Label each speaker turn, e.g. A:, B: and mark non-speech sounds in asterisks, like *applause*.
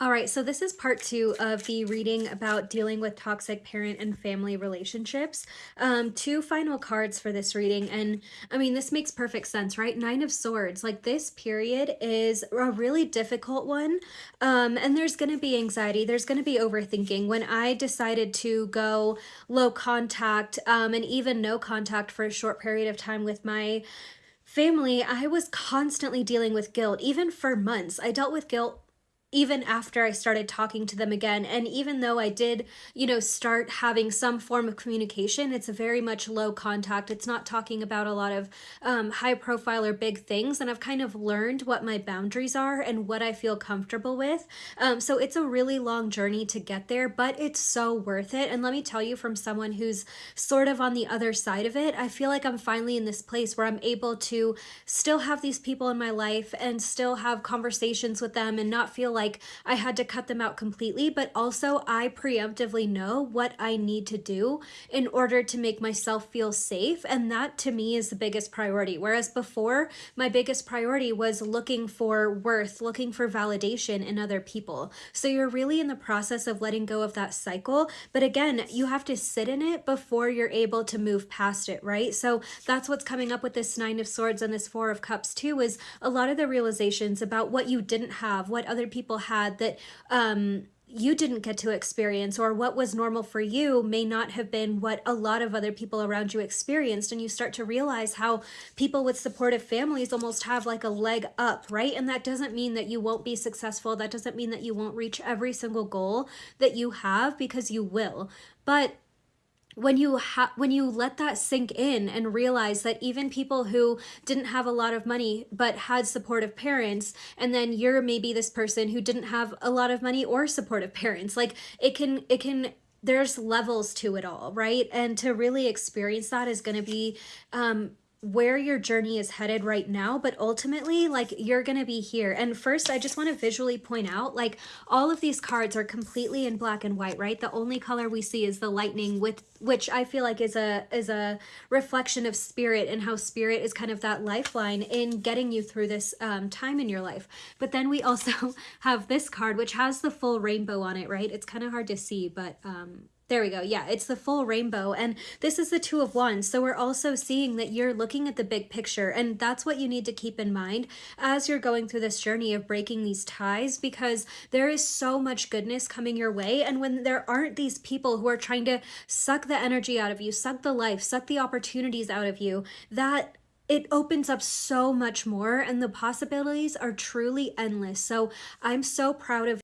A: All right, so this is part two of the reading about dealing with toxic parent and family relationships. Um, two final cards for this reading. And I mean, this makes perfect sense, right? Nine of Swords. Like this period is a really difficult one. Um, and there's going to be anxiety, there's going to be overthinking. When I decided to go low contact um, and even no contact for a short period of time with my family, I was constantly dealing with guilt, even for months. I dealt with guilt even after I started talking to them again. And even though I did, you know, start having some form of communication, it's a very much low contact. It's not talking about a lot of um, high profile or big things. And I've kind of learned what my boundaries are and what I feel comfortable with. Um, so it's a really long journey to get there, but it's so worth it. And let me tell you from someone who's sort of on the other side of it, I feel like I'm finally in this place where I'm able to still have these people in my life and still have conversations with them and not feel like I had to cut them out completely, but also I preemptively know what I need to do in order to make myself feel safe. And that to me is the biggest priority. Whereas before, my biggest priority was looking for worth, looking for validation in other people. So you're really in the process of letting go of that cycle. But again, you have to sit in it before you're able to move past it, right? So that's what's coming up with this Nine of Swords and this Four of Cups too, is a lot of the realizations about what you didn't have, what other people had that um, you didn't get to experience or what was normal for you may not have been what a lot of other people around you experienced. And you start to realize how people with supportive families almost have like a leg up right? And that doesn't mean that you won't be successful. That doesn't mean that you won't reach every single goal that you have because you will. But when you ha- when you let that sink in and realize that even people who didn't have a lot of money but had supportive parents and then you're maybe this person who didn't have a lot of money or supportive parents like it can it can there's levels to it all right? And to really experience that is going to be um where your journey is headed right now but ultimately like you're gonna be here. And first i just want to visually point out like all of these cards are completely in black and white right? The only color we see is the lightning with which i feel like is a is a reflection of spirit and how spirit is kind of that lifeline in getting you through this um, time in your life. But then we also *laughs* have this card which has the full rainbow on it right? It's kind of hard to see but um there we go. Yeah, it's the full rainbow. And this is the two of wands. So we're also seeing that you're looking at the big picture. And that's what you need to keep in mind as you're going through this journey of breaking these ties because there is so much goodness coming your way. And when there aren't these people who are trying to suck the energy out of you, suck the life, suck the opportunities out of you, that it opens up so much more and the possibilities are truly endless. So I'm so proud of